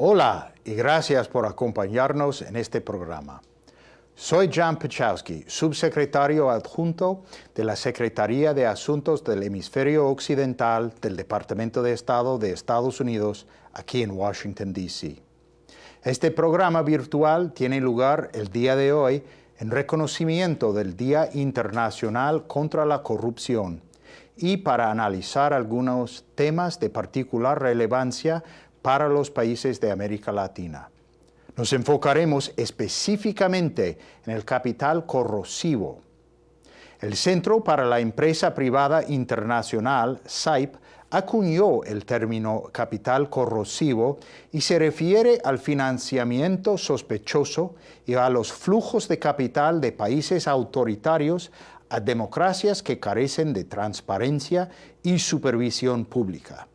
Hola y gracias por acompañarnos en este programa. Soy Jan Pechowski, subsecretario adjunto de la Secretaría de Asuntos del Hemisferio Occidental del Departamento de Estado de Estados Unidos, aquí en Washington, D.C. Este programa virtual tiene lugar el día de hoy en reconocimiento del Día Internacional contra la Corrupción y para analizar algunos temas de particular relevancia para los países de América Latina. Nos enfocaremos específicamente en el capital corrosivo. El Centro para la Empresa Privada Internacional, SAIP, acuñó el término capital corrosivo y se refiere al financiamiento sospechoso y a los flujos de capital de países autoritarios a democracias que carecen de transparencia y supervisión pública.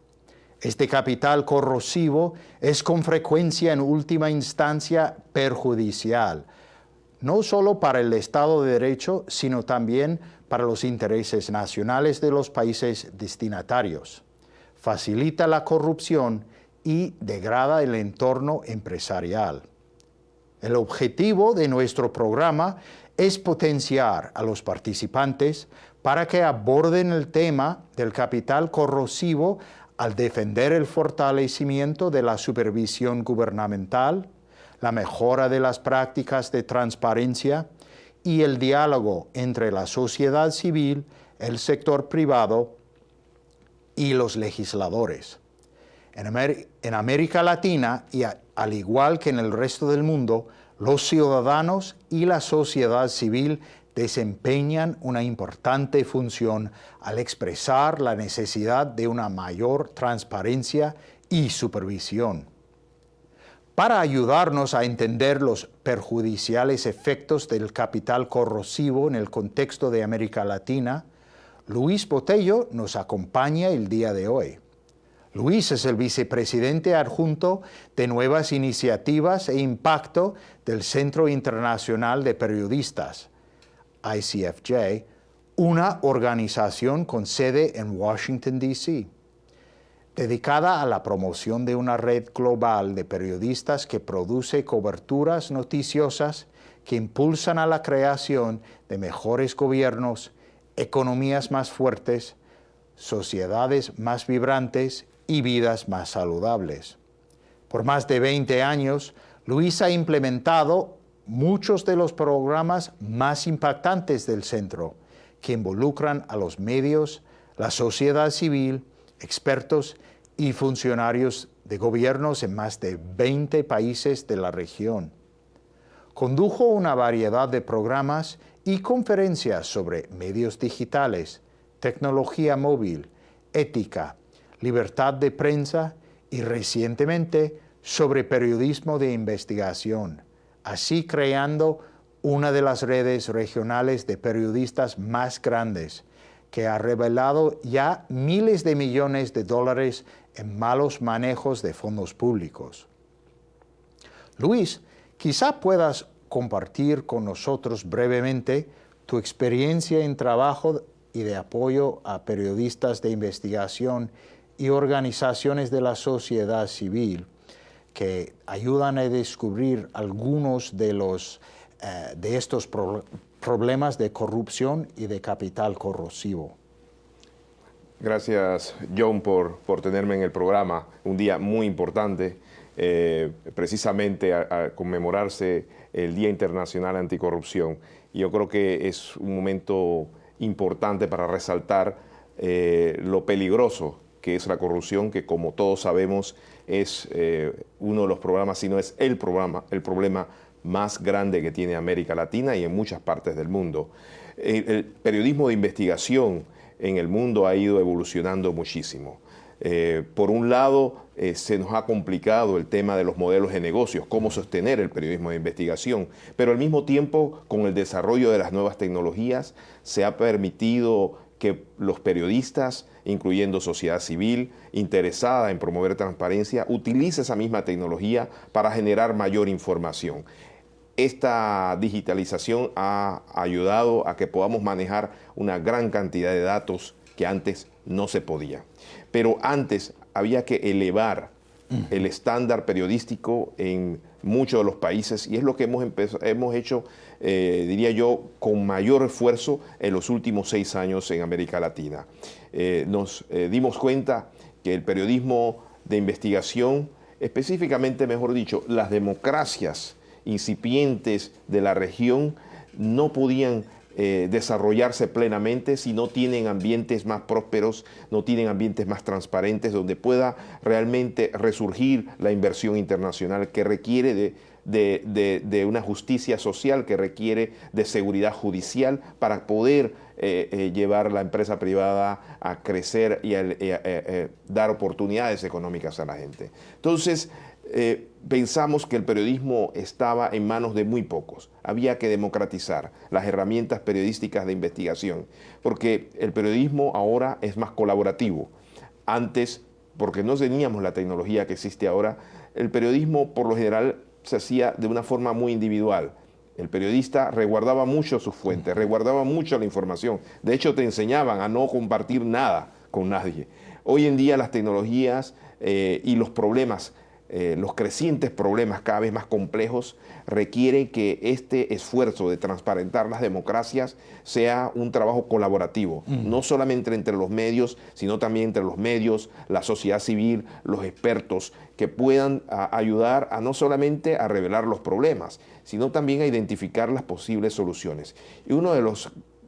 Este capital corrosivo es con frecuencia en última instancia perjudicial, no solo para el Estado de Derecho, sino también para los intereses nacionales de los países destinatarios. Facilita la corrupción y degrada el entorno empresarial. El objetivo de nuestro programa es potenciar a los participantes para que aborden el tema del capital corrosivo al defender el fortalecimiento de la supervisión gubernamental, la mejora de las prácticas de transparencia y el diálogo entre la sociedad civil, el sector privado y los legisladores. En, América Latina, y al igual que en el resto del mundo, los ciudadanos y la sociedad civil desempeñan una importante función al expresar la necesidad de una mayor transparencia y supervisión. Para ayudarnos a entender los perjudiciales efectos del capital corrosivo en el contexto de América Latina, Luis Botello nos acompaña el día de hoy. Luis es el vicepresidente adjunto de Nuevas Iniciativas e Impacto del Centro Internacional de Periodistas, ICFJ, una organización con sede en Washington, D.C., dedicada a la promoción de una red global de periodistas que produce coberturas noticiosas que impulsan a la creación de mejores gobiernos, economías más fuertes, sociedades más vibrantes y vidas más saludables. Por más de 20 años, Luis ha implementado muchos de los programas más impactantes del centro, que involucran a los medios, la sociedad civil, expertos y funcionarios de gobiernos en más de 20 países de la región. Condujo una variedad de programas y conferencias sobre medios digitales, tecnología móvil, ética, libertad de prensa y recientemente sobre periodismo de investigación así creando una de las redes regionales de periodistas más grandes, que ha revelado ya miles de millones de dólares en malos manejos de fondos públicos. Luis, quizá puedas compartir con nosotros brevemente tu experiencia en trabajo y de apoyo a periodistas de investigación y organizaciones de la sociedad civil que ayudan a descubrir algunos de, los, eh, de estos problemas de corrupción y de capital corrosivo. Gracias, John, por, por tenerme en el programa. Un día muy importante, eh, precisamente a, conmemorarse el Día Internacional Anticorrupción. Yo creo que es un momento importante para resaltar eh, lo peligroso que es la corrupción, que como todos sabemos es eh, uno de los programas, si no es el programa, el problema más grande que tiene América Latina y en muchas partes del mundo. El, periodismo de investigación en el mundo ha ido evolucionando muchísimo. Eh, por un lado, eh, se nos ha complicado el tema de los modelos de negocios, cómo sostener el periodismo de investigación, pero al mismo tiempo, con el desarrollo de las nuevas tecnologías, se ha permitido que los periodistas, incluyendo sociedad civil interesada en promover transparencia, utilice esa misma tecnología para generar mayor información. Esta digitalización ha ayudado a que podamos manejar una gran cantidad de datos que antes no se podía. Pero antes había que elevar el estándar periodístico en muchos de los países y es lo que hemos, hemos hecho, eh, diría yo, con mayor esfuerzo en los últimos seis años en América Latina. Eh, nos eh, dimos cuenta que el periodismo de investigación, específicamente, mejor dicho, las democracias incipientes de la región no podían desarrollarse plenamente si no tienen ambientes más prósperos, no tienen ambientes más transparentes, donde pueda realmente resurgir la inversión internacional que requiere de, de, una justicia social, que requiere de seguridad judicial para poder eh, eh, llevar la empresa privada a crecer y a, dar oportunidades económicas a la gente. Entonces, eh, pensamos que el periodismo estaba en manos de muy pocos. Había que democratizar las herramientas periodísticas de investigación, porque el periodismo ahora es más colaborativo. Antes, porque no teníamos la tecnología que existe ahora, el periodismo por lo general se hacía de una forma muy individual. El periodista resguardaba mucho sus fuentes, resguardaba mucho la información. De hecho, te enseñaban a no compartir nada con nadie. Hoy en día las tecnologías eh, y los problemas eh, los crecientes problemas cada vez más complejos requieren que este esfuerzo de transparentar las democracias sea un trabajo colaborativo, no solamente entre los medios, sino también entre los medios, la sociedad civil, los expertos, que puedan ayudar a no solamente a revelar los problemas, sino también a identificar las posibles soluciones. Y una de,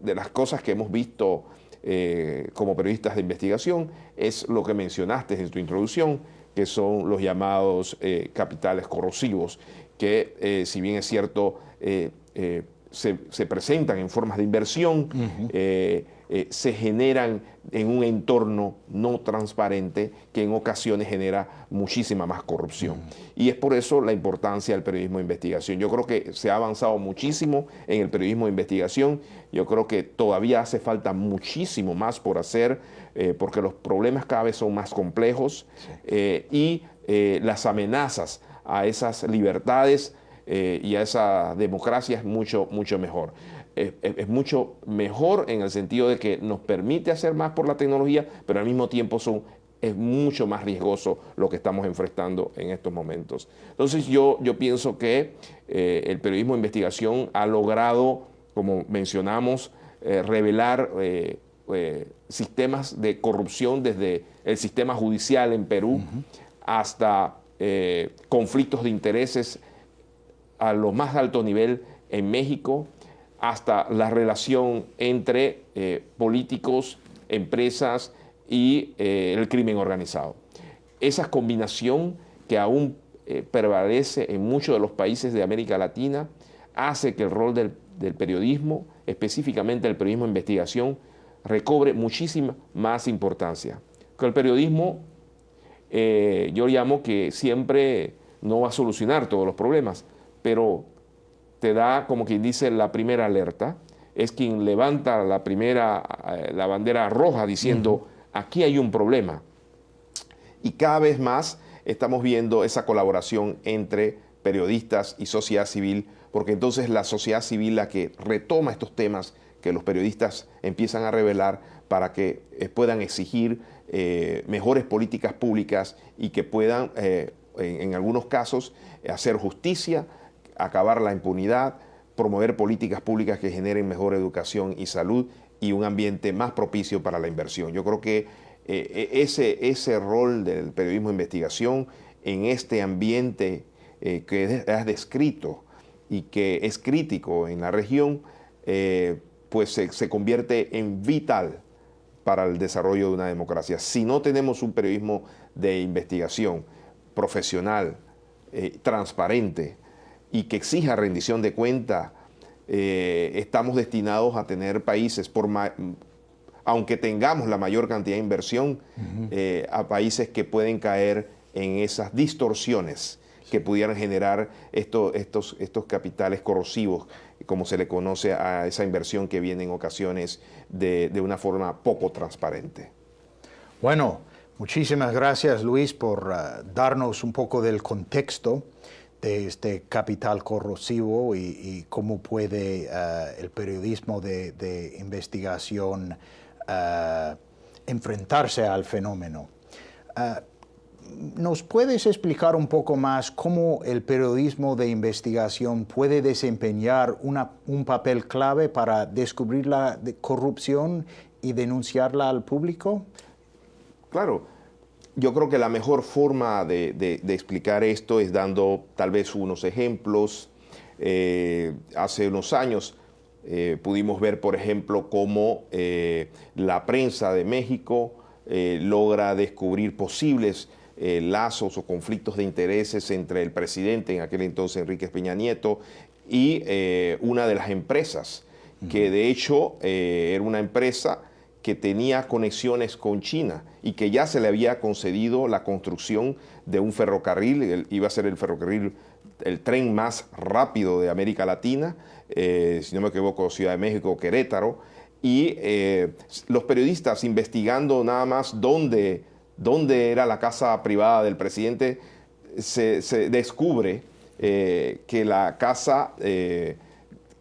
de las cosas que hemos visto eh, como periodistas de investigación es lo que mencionaste en tu introducción, que son los llamados eh, capitales corrosivos, que eh, si bien es cierto, eh, se, presentan en formas de inversión, se generan en un entorno no transparente que en ocasiones genera muchísima más corrupción. Y es por eso la importancia del periodismo de investigación. Yo creo que se ha avanzado muchísimo en el periodismo de investigación. Yo creo que todavía hace falta muchísimo más por hacer eh, porque los problemas cada vez son más complejos eh, y eh, las amenazas a esas libertades y a esa democracia es mucho, mucho mejor. Es, mucho mejor en el sentido de que nos permite hacer más por la tecnología, pero al mismo tiempo son, es mucho más riesgoso lo que estamos enfrentando en estos momentos. Entonces yo, yo pienso que el periodismo de investigación ha logrado, como mencionamos, revelar eh, sistemas de corrupción desde el sistema judicial en Perú hasta eh, conflictos de intereses a lo más alto nivel en México, hasta la relación entre eh, políticos, empresas y el crimen organizado. Esa combinación que aún prevalece en muchos de los países de América Latina hace que el rol del, del periodismo, específicamente el periodismo de investigación, recobre muchísima más importancia. Que el periodismo, eh, yo llamo que siempre no va a solucionar todos los problemas, pero te da, como quien dice, la primera alerta, es quien levanta la primera, eh, la bandera roja diciendo, aquí hay un problema. Y cada vez más estamos viendo esa colaboración entre periodistas y sociedad civil, porque entonces la sociedad civil la que retoma estos temas que los periodistas empiezan a revelar para que eh, puedan exigir eh, mejores políticas públicas y que puedan, eh, en, algunos casos, hacer justicia, acabar la impunidad, promover políticas públicas que generen mejor educación y salud y un ambiente más propicio para la inversión. Yo creo que e, ese, ese rol del periodismo de investigación en este ambiente que has descrito y que es crítico en la región, pues se, convierte en vital para el desarrollo de una democracia. Si no tenemos un periodismo de investigación profesional, eh, transparente y que exija rendición de cuenta, eh, estamos destinados a tener países, por aunque tengamos la mayor cantidad de inversión, eh, a países que pueden caer en esas distorsiones que pudieran generar estos, estos capitales corrosivos como se le conoce a esa inversión que viene en ocasiones de, una forma poco transparente. Bueno, muchísimas gracias Luis por uh, darnos un poco del contexto de este capital corrosivo y, cómo puede uh, el periodismo de, investigación uh, enfrentarse al fenómeno. ¿Nos puedes explicar un poco más cómo el periodismo de investigación puede desempeñar un papel clave para descubrir la corrupción y denunciarla al público? Claro, yo creo que la mejor forma de, explicar esto es dando tal vez unos ejemplos. Eh, hace unos años eh, pudimos ver, por ejemplo, cómo eh, la prensa de México logra descubrir posibles lazos o conflictos de intereses entre el presidente, en aquel entonces Enrique Peña Nieto, y una de las empresas, que de hecho era una empresa que tenía conexiones con China y que ya se le había concedido la construcción de un ferrocarril, iba a ser el ferrocarril, el tren más rápido de América Latina, eh, si no me equivoco, Ciudad de México, Querétaro, y eh, los periodistas investigando nada más dónde, dónde era la casa privada del presidente, se, descubre eh, que la casa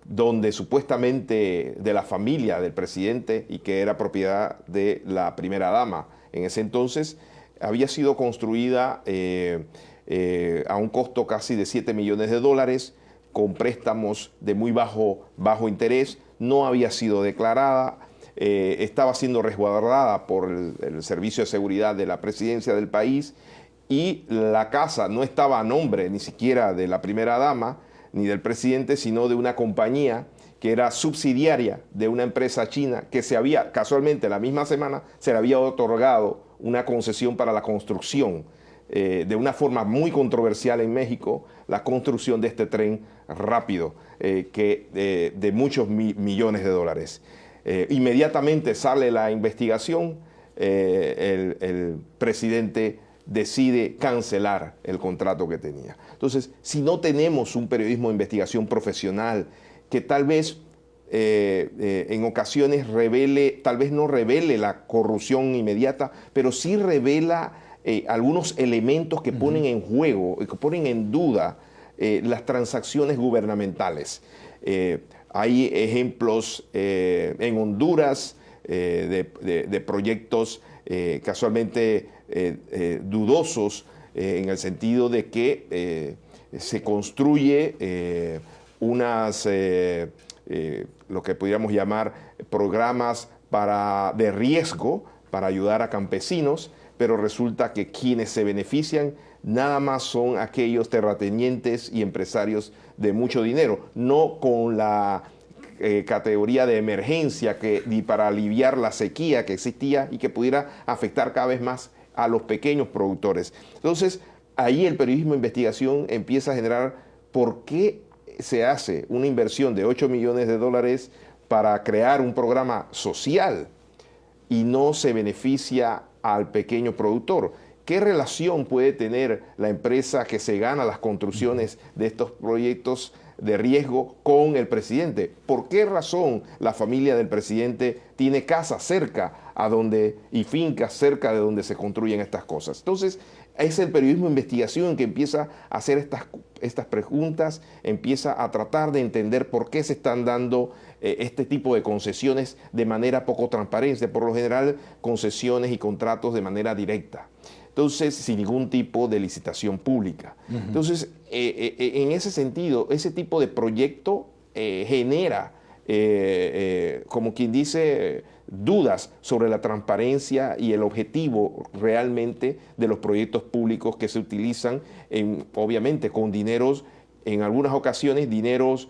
donde supuestamente de la familia del presidente y que era propiedad de la primera dama. En ese entonces, había sido construida eh, eh, a un costo casi de 7 millones de dólares, con préstamos de muy bajo, bajo interés, no había sido declarada, eh, estaba siendo resguardada por el, Servicio de Seguridad de la Presidencia del país y la casa no estaba a nombre ni siquiera de la primera dama, ni del presidente, sino de una compañía que era subsidiaria de una empresa china que se había, casualmente la misma semana, se le había otorgado una concesión para la construcción eh, de una forma muy controversial en México, la construcción de este tren rápido eh, que, de muchos millones de dólares. Inmediatamente sale la investigación, el, el presidente decide cancelar el contrato que tenía. Entonces, si no tenemos un periodismo de investigación profesional que tal vez eh, eh, en ocasiones revele, tal vez no revele la corrupción inmediata, pero sí revela eh, algunos elementos que ponen en juego, que ponen en duda las transacciones gubernamentales. Hay ejemplos en Honduras de, proyectos casualmente dudosos eh, en el sentido de que eh, se construye eh, unas, lo que pudiéramos llamar programas para, de riesgo para ayudar a campesinos, pero resulta que quienes se benefician nada más son aquellos terratenientes y empresarios de mucho dinero, no con la categoría de emergencia que, ni para aliviar la sequía que existía y que pudiera afectar cada vez más a los pequeños productores. Entonces, ahí el periodismo de investigación empieza a generar por qué se hace una inversión de 8 millones de dólares para crear un programa social y no se beneficia al pequeño productor. ¿Qué relación puede tener la empresa que se gana las construcciones de estos proyectos de riesgo con el presidente. ¿Por qué razón la familia del presidente tiene casa cerca a donde y fincas cerca de donde se construyen estas cosas? Entonces, es el periodismo de investigación que empieza a hacer estas, estas preguntas, empieza a tratar de entender por qué se están dando eh, este tipo de concesiones de manera poco transparente, por lo general concesiones y contratos de manera directa entonces sin ningún tipo de licitación pública. Entonces, eh, eh, en ese sentido, ese tipo de proyecto eh, genera, como quien dice, dudas sobre la transparencia y el objetivo realmente de los proyectos públicos que se utilizan, en, obviamente con dineros, en algunas ocasiones dineros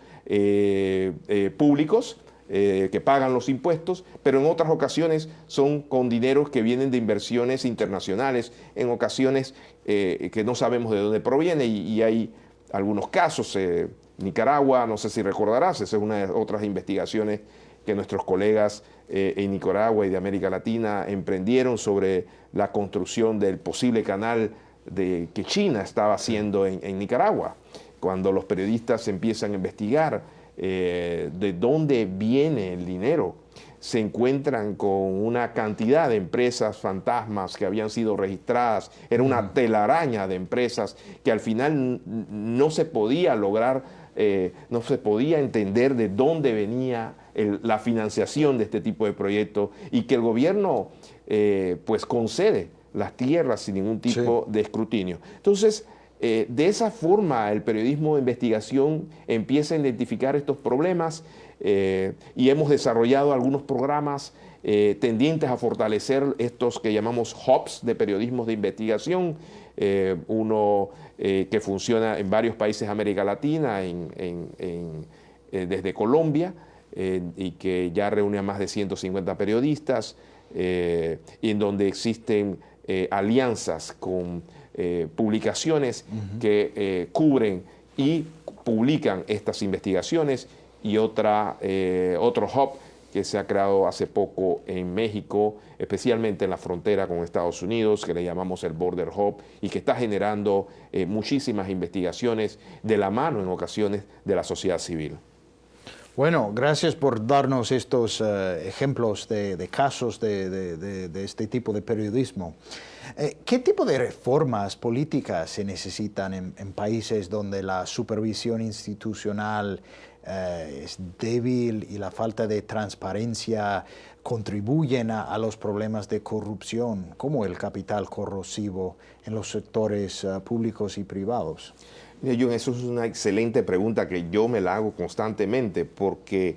públicos, eh, que pagan los impuestos, pero en otras ocasiones son con dineros que vienen de inversiones internacionales, en ocasiones eh, que no sabemos de dónde proviene y, hay algunos casos. Eh, Nicaragua, no sé si recordarás, esa es una de otras investigaciones que nuestros colegas en Nicaragua y de América Latina emprendieron sobre la construcción del posible canal de, que China estaba haciendo en Nicaragua. Cuando los periodistas empiezan a investigar eh, de dónde viene el dinero. Se encuentran con una cantidad de empresas fantasmas que habían sido registradas. Era una telaraña de empresas que al final no se podía lograr, eh, no se podía entender de dónde venía la financiación de este tipo de proyectos y que el gobierno eh, pues concede las tierras sin ningún tipo de escrutinio. Entonces, eh, de esa forma el periodismo de investigación empieza a identificar estos problemas eh, y hemos desarrollado algunos programas eh, tendientes a fortalecer estos que llamamos hubs de periodismo de investigación, uno que funciona en varios países de América Latina, desde Colombia, y que ya reúne a más de 150 periodistas, y en donde existen alianzas con eh, publicaciones que eh, cubren y publican estas investigaciones y otra, eh, otro hub que se ha creado hace poco en México, especialmente en la frontera con Estados Unidos, que le llamamos el Border Hub, y que está generando muchísimas investigaciones de la mano en ocasiones de la sociedad civil. Bueno, gracias por darnos estos ejemplos de, casos de, este tipo de periodismo. Eh, ¿Qué tipo de reformas políticas se necesitan en, países donde la supervisión institucional eh, es débil y la falta de transparencia contribuyen a, los problemas de corrupción, como el capital corrosivo en los sectores públicos y privados? John, eso es una excelente pregunta que yo me la hago constantemente porque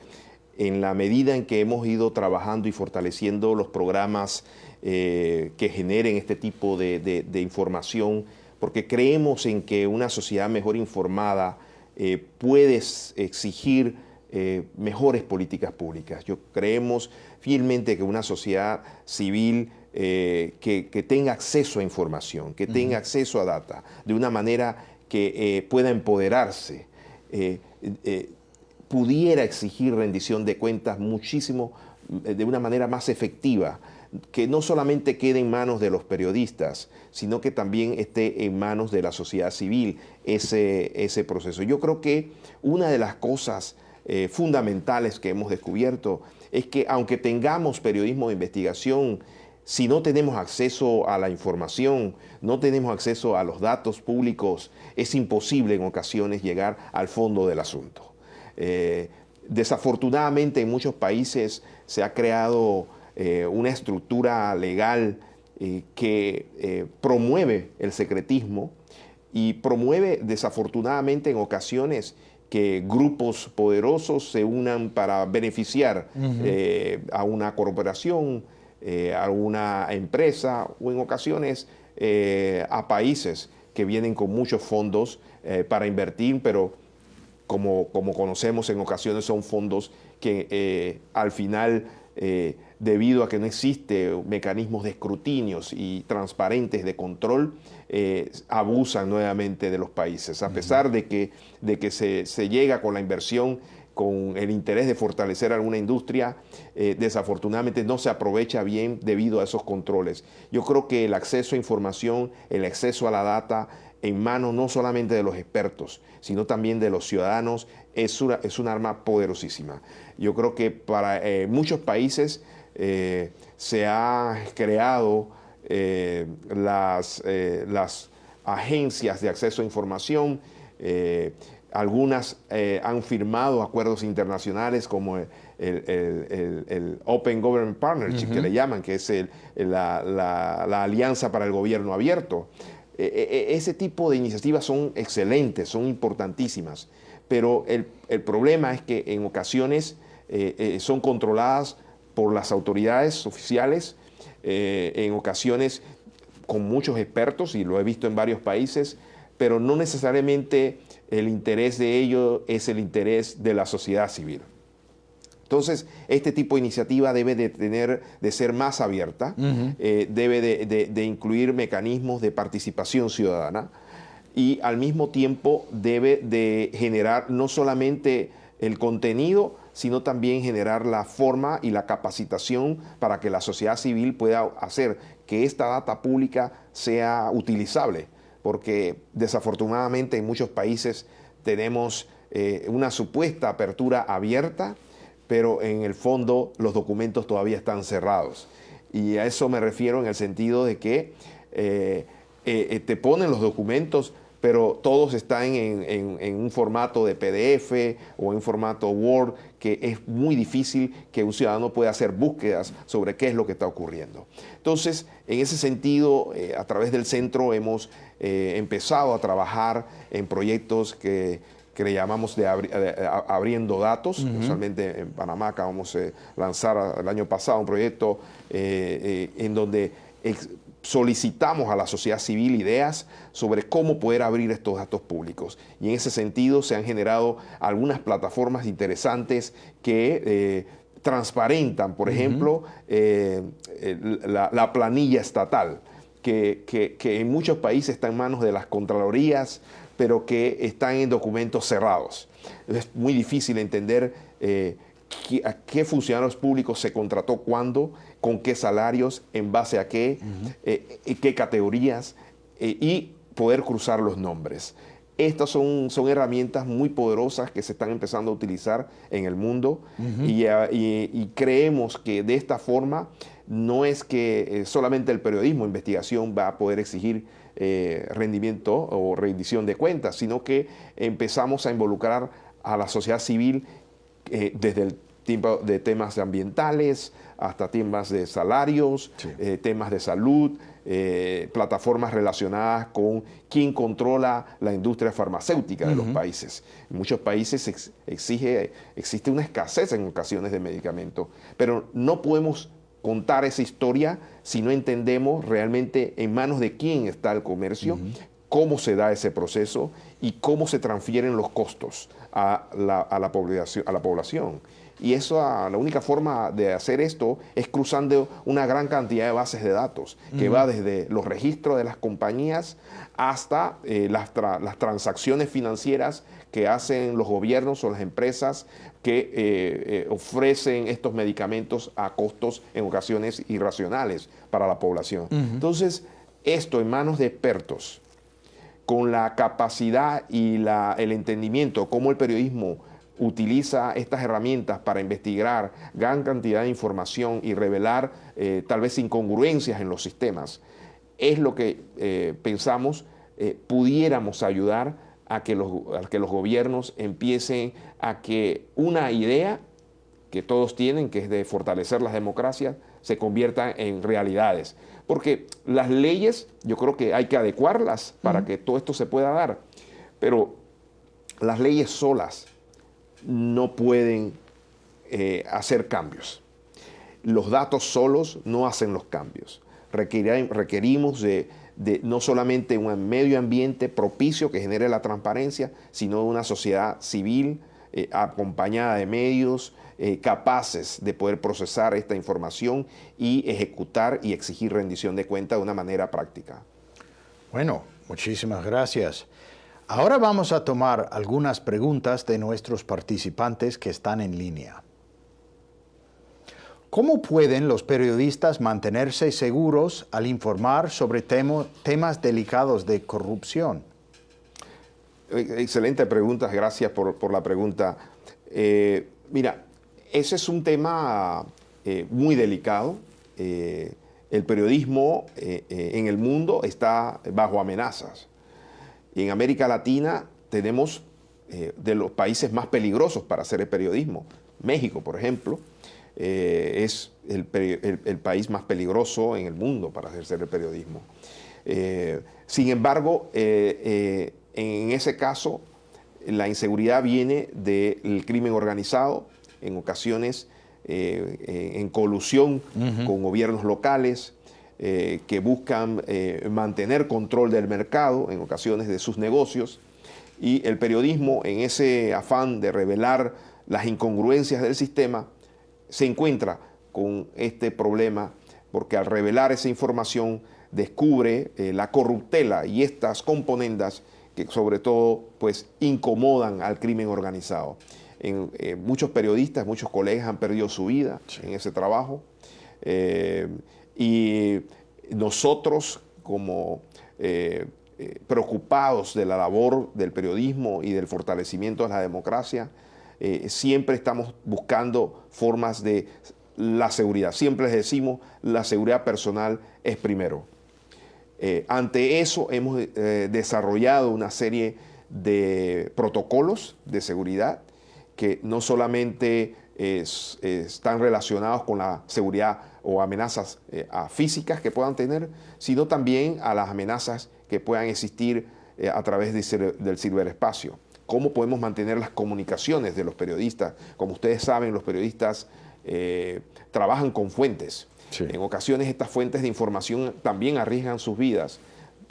en la medida en que hemos ido trabajando y fortaleciendo los programas eh, que generen este tipo de, información, porque creemos en que una sociedad mejor informada eh, puede exigir eh, mejores políticas públicas. Yo creemos fielmente que una sociedad civil que, tenga acceso a información, que tenga acceso a data, de una manera que pueda empoderarse, pudiera exigir rendición de cuentas muchísimo, de una manera más efectiva que no solamente quede en manos de los periodistas, sino que también esté en manos de la sociedad civil ese, ese proceso. Yo creo que una de las cosas eh, fundamentales que hemos descubierto es que aunque tengamos periodismo de investigación, si no tenemos acceso a la información, no tenemos acceso a los datos públicos, es imposible en ocasiones llegar al fondo del asunto. Eh, desafortunadamente en muchos países se ha creado eh, una estructura legal eh, que promueve el secretismo y promueve desafortunadamente en ocasiones que grupos poderosos se unan para beneficiar a una corporación, a una empresa o en ocasiones a países que vienen con muchos fondos para invertir, pero como, como, conocemos en ocasiones son fondos que al final debido a que no existe mecanismos de escrutinios y transparentes de control, eh, abusan nuevamente de los países. A pesar de que, de que se, llega con la inversión con el interés de fortalecer alguna industria, eh, desafortunadamente no se aprovecha bien debido a esos controles. Yo creo que el acceso a información, el acceso a la data en manos no solamente de los expertos, sino también de los ciudadanos, es una, es un arma poderosísima. Yo creo que para eh, muchos países eh, se ha creado las, las, agencias de acceso a información, algunas han firmado acuerdos internacionales como el, Open Government Partnership, que le llaman, que es la, la, Alianza para el Gobierno Abierto. E, e, e, ese tipo de iniciativas son excelentes, son importantísimas, pero el, problema es que en ocasiones son controladas por las autoridades oficiales, eh, en ocasiones con muchos expertos, y lo he visto en varios países, pero no necesariamente el interés de ello es el interés de la sociedad civil. Entonces, este tipo de iniciativa debe de, tener, de ser más abierta, eh, debe de, incluir mecanismos de participación ciudadana y al mismo tiempo debe de generar no solamente el contenido, sino también generar la forma y la capacitación para que la sociedad civil pueda hacer que esta data pública sea utilizable, porque desafortunadamente en muchos países tenemos eh, una supuesta apertura abierta, pero en el fondo los documentos todavía están cerrados. Y a eso me refiero en el sentido de que eh, eh, te ponen los documentos, pero todos están en, un formato de PDF o en formato Word que es muy difícil que un ciudadano pueda hacer búsquedas sobre qué es lo que está ocurriendo. Entonces, en ese sentido, eh, a través del centro hemos eh, empezado a trabajar en proyectos que, le llamamos de, abriendo datos. Usualmente en Panamá acabamos de lanzar el año pasado un proyecto eh, en donde solicitamos a la sociedad civil ideas sobre cómo poder abrir estos datos públicos. Y en ese sentido se han generado algunas plataformas interesantes que eh, transparentan, por ejemplo, eh, la, planilla estatal, que, en muchos países está en manos de las contralorías, pero que están en documentos cerrados. Es muy difícil entender eh, a qué funcionarios públicos se contrató cuándo, con qué salarios, en base a qué, eh, qué categorías eh, y poder cruzar los nombres. Estas son, son herramientas muy poderosas que se están empezando a utilizar en el mundo y, creemos que de esta forma no es que eh, solamente el periodismo investigación va a poder exigir rendimiento o rendición de cuentas, sino que empezamos a involucrar a la sociedad civil desde el tipo de temas ambientales, hasta temas de salarios, eh, temas de salud, eh, plataformas relacionadas con quién controla la industria farmacéutica de los países. En muchos países exige, existe una escasez en ocasiones de medicamentos, pero no podemos contar esa historia si no entendemos realmente en manos de quién está el comercio, cómo se da ese proceso y cómo se transfieren los costos a la, población, a la población. Y eso, ah, la única forma de hacer esto es cruzando una gran cantidad de bases de datos, que va desde los registros de las compañías hasta eh, las, transacciones financieras que hacen los gobiernos o las empresas que eh, eh, ofrecen estos medicamentos a costos en ocasiones irracionales para la población. Entonces, esto en manos de expertos, con la capacidad y el entendimiento, cómo el periodismo utiliza estas herramientas para investigar gran cantidad de información y revelar eh, tal vez incongruencias en los sistemas, es lo que eh, pensamos eh, pudiéramos ayudar a que, los, a que los gobiernos empiecen a que una idea que todos tienen, que es de fortalecer las democracias, se convierta en realidades. Porque las leyes, yo creo que hay que adecuarlas para que todo esto se pueda dar, pero las leyes solas no pueden eh, hacer cambios. Los datos solos no hacen los cambios. requerimos de, no solamente un medio ambiente propicio que genere la transparencia, sino una sociedad civil eh, acompañada de medios eh, capaces de poder procesar esta información y ejecutar y exigir rendición de cuenta de una manera práctica. Bueno, muchísimas gracias. Ahora vamos a tomar algunas preguntas de nuestros participantes que están en línea. ¿Cómo pueden los periodistas mantenerse seguros al informar sobre temas delicados de corrupción? Excelente pregunta, gracias por, la pregunta. Eh, mira, ese es un tema eh, muy delicado. Eh, el periodismo en el mundo está bajo amenazas. En América Latina tenemos eh, de los países más peligrosos para hacer el periodismo. México, por ejemplo, eh, es el, país más peligroso en el mundo para hacer el periodismo. Eh, sin embargo, en ese caso, la inseguridad viene del crimen organizado, en ocasiones en colusión con gobiernos locales, eh, que buscan eh, mantener control del mercado, en ocasiones de sus negocios, y el periodismo, en ese afán de revelar las incongruencias del sistema, se encuentra con este problema, porque al revelar esa información descubre eh, la corruptela y estas componendas que sobre todo pues incomodan al crimen organizado. En, muchos periodistas, muchos colegas han perdido su vida en ese trabajo. Y nosotros como eh, eh, preocupados de la labor del periodismo y del fortalecimiento de la democracia, eh, siempre estamos buscando formas de la seguridad. Siempre les decimos, la seguridad personal es primero. ante eso hemos desarrollado una serie de protocolos de seguridad que no solamente están relacionados con la seguridad o amenazas eh, físicas que puedan tener, sino también a las amenazas que puedan existir eh, a través del ciberespacio. ¿Cómo podemos mantener las comunicaciones de los periodistas? Como ustedes saben, los periodistas eh, trabajan con fuentes. En ocasiones estas fuentes de información también arriesgan sus vidas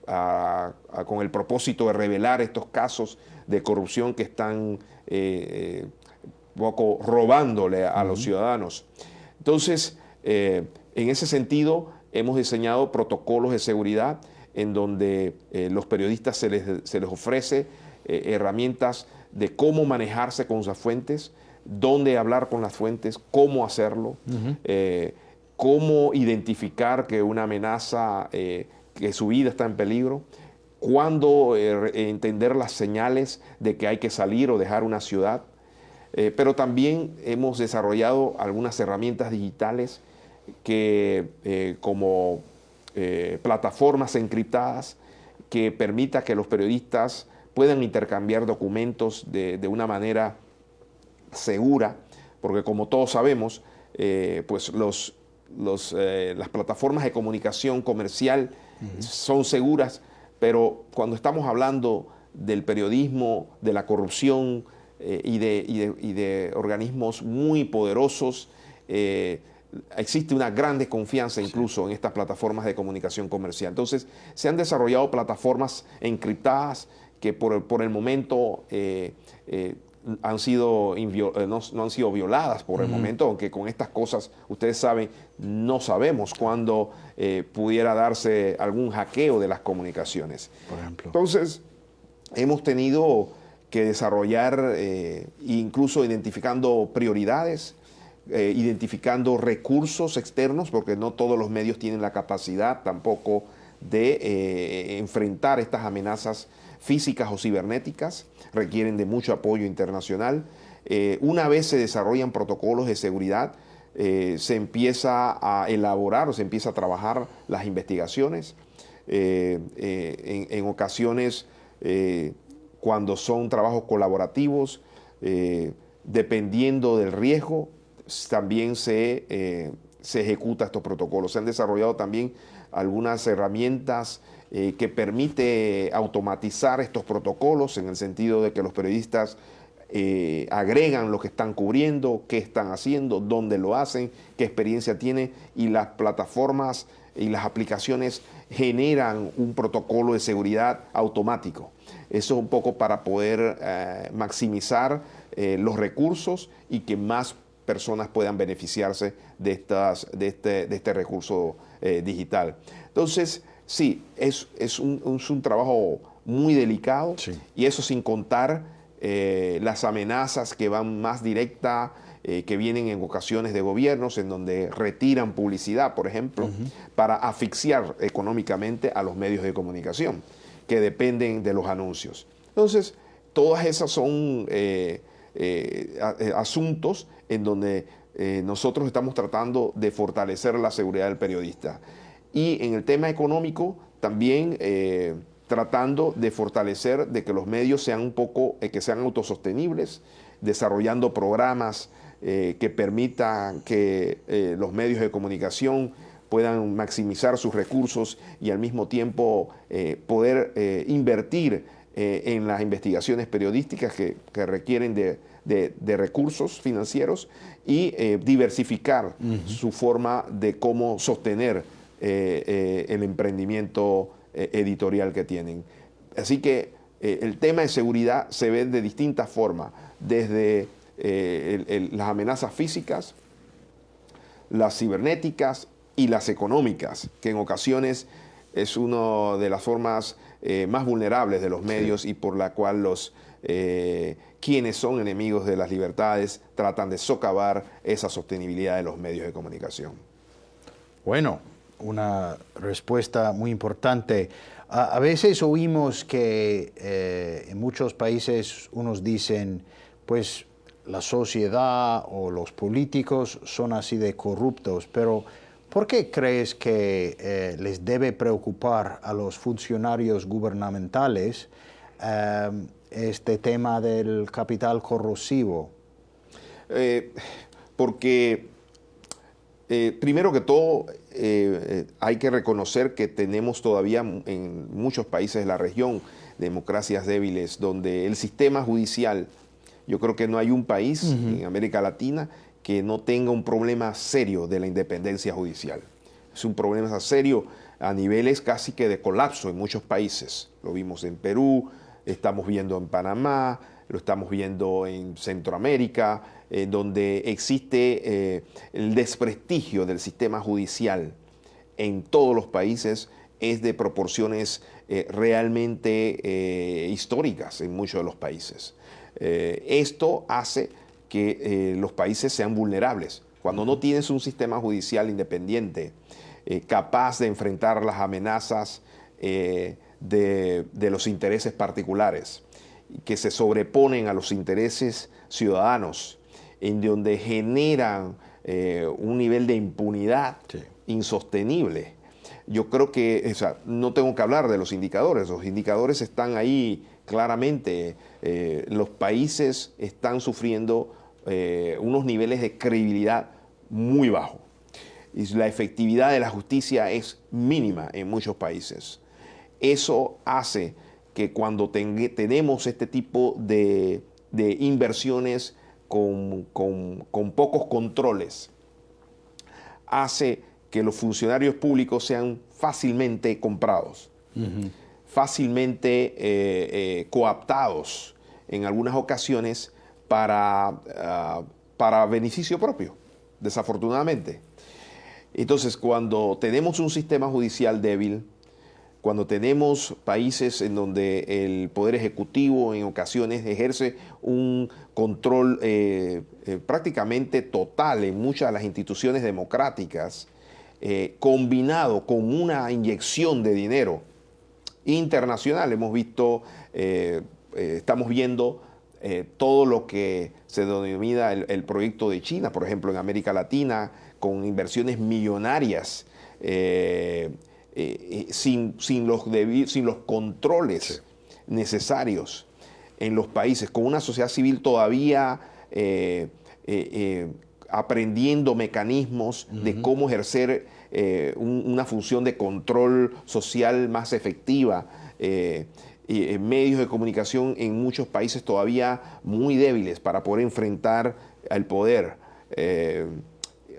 con el propósito de revelar estos casos de corrupción que están poco robándole a los ciudadanos. Entonces, eh, en ese sentido, hemos diseñado protocolos de seguridad en donde eh, los periodistas se les, se les ofrece eh, herramientas de cómo manejarse con esas fuentes, dónde hablar con las fuentes, cómo hacerlo, cómo identificar que una amenaza, que su vida está en peligro, cuándo entender las señales de que hay que salir o dejar una ciudad, eh, pero también hemos desarrollado algunas herramientas digitales que eh, como eh, plataformas encriptadas que permita que los periodistas puedan intercambiar documentos de, una manera segura, porque como todos sabemos, pues los, las plataformas de comunicación comercial son seguras, pero cuando estamos hablando del periodismo, de la corrupción, eh, y, de, organismos muy poderosos. Eh, existe una gran desconfianza incluso en estas plataformas de comunicación comercial. Entonces, se han desarrollado plataformas encriptadas que por, el momento eh, han sido no, han sido violadas por el momento, aunque con estas cosas, ustedes saben, no sabemos cuándo pudiera darse algún hackeo de las comunicaciones. Por ejemplo. Entonces, hemos tenido que desarrollar, eh, incluso identificando prioridades, eh, identificando recursos externos, porque no todos los medios tienen la capacidad tampoco de eh, enfrentar estas amenazas físicas o cibernéticas, requieren de mucho apoyo internacional. una vez se desarrollan protocolos de seguridad, se empieza a elaborar o se empieza a trabajar las investigaciones. En, en, ocasiones cuando son trabajos colaborativos, eh, dependiendo del riesgo, también se, eh, se ejecuta estos protocolos. Se han desarrollado también algunas herramientas eh, que permite automatizar estos protocolos en el sentido de que los periodistas agregan lo que están cubriendo, qué están haciendo, dónde lo hacen, qué experiencia tienen y las plataformas y las aplicaciones generan un protocolo de seguridad automático. Eso es un poco para poder eh, maximizar eh, los recursos y que más personas puedan beneficiarse de, estas, de, este, de este recurso eh, digital. Entonces, sí, es, es, un, es un trabajo muy delicado y eso sin contar las amenazas que van más directa, que vienen en ocasiones de gobiernos en donde retiran publicidad, por ejemplo, para asfixiar económicamente a los medios de comunicación que dependen de los anuncios. Entonces, todas esas son eh, eh, eh, asuntos en donde nosotros estamos tratando de fortalecer la seguridad del periodista. Y en el tema económico, también tratando de fortalecer de que los medios sean un poco, que sean autosostenibles, desarrollando programas que permitan que los medios de comunicación puedan maximizar sus recursos y al mismo tiempo eh, poder eh, invertir eh, en las investigaciones periodísticas que, requieren de, recursos financieros y diversificar su forma de cómo sostener el emprendimiento editorial que tienen. Así que el tema de seguridad se ve de distintas formas, desde las amenazas físicas, las cibernéticas, y las económicas, que en ocasiones es una de las formas eh, más vulnerables de los medios y por la cual los eh, quienes son enemigos de las libertades tratan de socavar esa sostenibilidad de los medios de comunicación. Bueno, una respuesta muy importante. A, veces oímos que eh, en muchos países unos dicen, pues la sociedad o los políticos son así de corruptos, pero ¿Por qué crees que eh, les debe preocupar a los funcionarios gubernamentales eh, este tema del capital corrosivo? porque primero que todo hay que reconocer que tenemos todavía en muchos países de la región democracias débiles donde el sistema judicial, yo creo que no hay un país en América Latina que no tenga un problema serio de la independencia judicial. Es un problema serio a niveles casi que de colapso en muchos países. Lo vimos en Perú, estamos viendo en Panamá, lo estamos viendo en Centroamérica, donde existe eh, el desprestigio del sistema judicial en todos los países es de proporciones eh, realmente eh, históricas en muchos de los países. esto hace que eh, los países sean vulnerables. Cuando no tienes un sistema judicial independiente eh, capaz de enfrentar las amenazas eh, de, los intereses particulares, que se sobreponen a los intereses ciudadanos, en donde generan un nivel de impunidad insostenible. Yo creo que, no tengo que hablar de los indicadores, los indicadores están ahí claramente. los países están sufriendo eh, unos niveles de credibilidad muy bajos. Y la efectividad de la justicia es mínima en muchos países. Eso hace que cuando tenemos este tipo de, inversiones con, pocos controles, hace que los funcionarios públicos sean fácilmente comprados, fácilmente eh, eh, coaptados en algunas ocasiones para, ah, para beneficio propio, desafortunadamente. Entonces, cuando tenemos un sistema judicial débil, cuando tenemos países en donde el Poder Ejecutivo en ocasiones ejerce un control eh, eh, prácticamente total en muchas de las instituciones democráticas, eh, combinado con una inyección de dinero internacional, hemos visto, estamos viendo todo lo que se denomina el, proyecto de China, por ejemplo, en América Latina, con inversiones millonarias, eh, sin, los sin, los controles necesarios en los países, con una sociedad civil todavía aprendiendo mecanismos de cómo ejercer una función de control social más efectiva eh, medios de comunicación en muchos países todavía muy débiles para poder enfrentar al poder eh,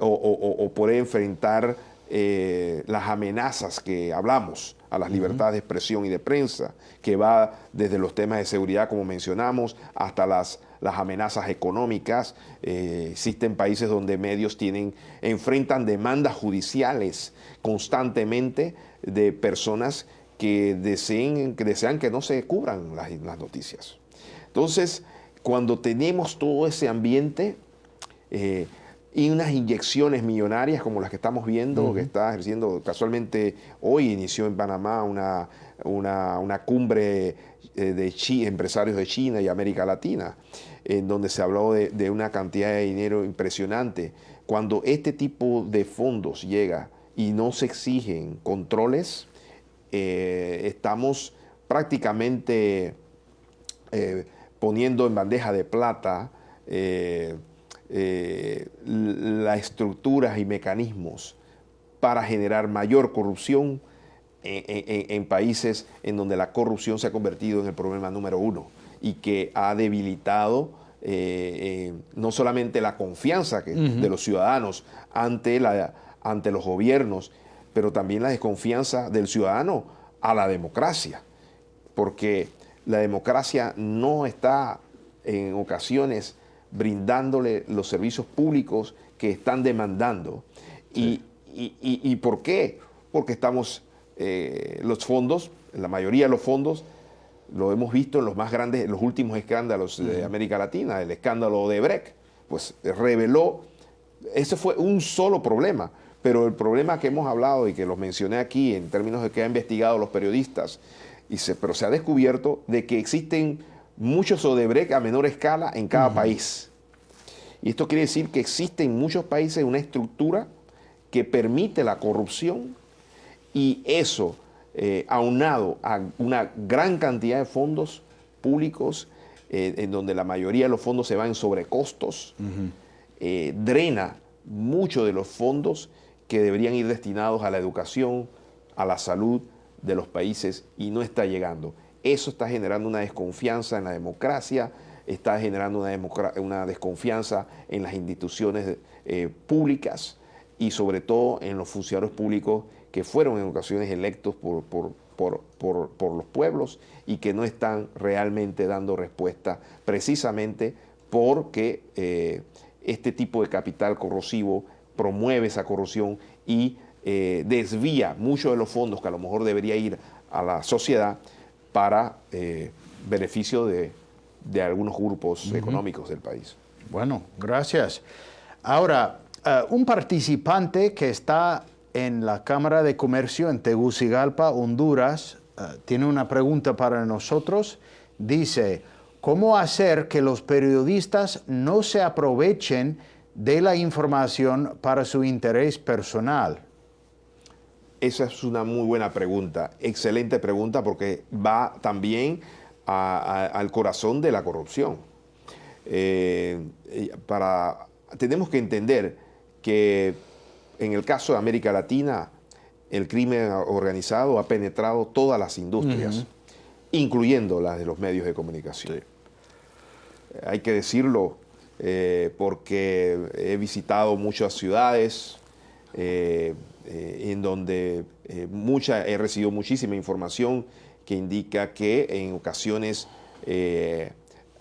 o, poder enfrentar eh, las amenazas que hablamos a las libertades de expresión y de prensa, que va desde los temas de seguridad, como mencionamos, hasta las, las amenazas económicas. existen países donde medios tienen, enfrentan demandas judiciales constantemente de personas que deseen, que desean que no se cubran las, noticias. Entonces, cuando tenemos todo ese ambiente eh, y unas inyecciones millonarias como las que estamos viendo, que está ejerciendo casualmente hoy inició en Panamá una, una, cumbre eh, de empresarios de China y América Latina, en donde se habló de, de una cantidad de dinero impresionante. Cuando este tipo de fondos llega y no se exigen controles, eh, estamos prácticamente eh, poniendo en bandeja de plata eh, las estructuras y mecanismos para generar mayor corrupción en, países en donde la corrupción se ha convertido en el problema número uno y que ha debilitado no solamente la confianza de los ciudadanos ante, la, ante los gobiernos pero también la desconfianza del ciudadano a la democracia, porque la democracia no está en ocasiones brindándole los servicios públicos que están demandando. Y, por qué? Porque estamos, eh, los fondos, la mayoría de los fondos, lo hemos visto en los más grandes, en los últimos escándalos de América Latina, el escándalo de Brecht, pues reveló, ese fue un solo problema, pero el problema que hemos hablado y que los mencioné aquí en términos de que han investigado los periodistas, y se, pero se ha descubierto de que existen muchos Odebrecht a menor escala en cada país. Y esto quiere decir que existe en muchos países una estructura que permite la corrupción y eso, eh, aunado a una gran cantidad de fondos públicos, eh, en donde la mayoría de los fondos se van en sobrecostos, eh, drena mucho de los fondos que deberían ir destinados a la educación, a la salud de los países y no está llegando. Eso está generando una desconfianza en la democracia, está generando una, desconfianza en las instituciones eh, públicas y sobre todo en los funcionarios públicos que fueron en ocasiones electos por, por, los pueblos y que no están realmente dando respuesta precisamente porque eh, este tipo de capital corrosivo promueve esa corrupción y eh, desvía muchos de los fondos que a lo mejor debería ir a la sociedad para beneficio de, de algunos grupos económicos del país. Bueno, gracias. Ahora, eh, un participante que está en la Cámara de Comercio en Tegucigalpa, Honduras, eh, tiene una pregunta para nosotros. Dice, ¿cómo hacer que los periodistas no se aprovechen de la información para su interés personal? Esa es una muy buena pregunta, excelente pregunta porque va también al corazón de la corrupción. Eh, para, tenemos que entender que en el caso de América Latina, el crimen organizado ha penetrado todas las industrias, incluyendo las de los medios de comunicación. Hay que decirlo eh, porque he visitado muchas ciudades eh, en donde mucha, he recibido muchísima información que indica que en ocasiones eh,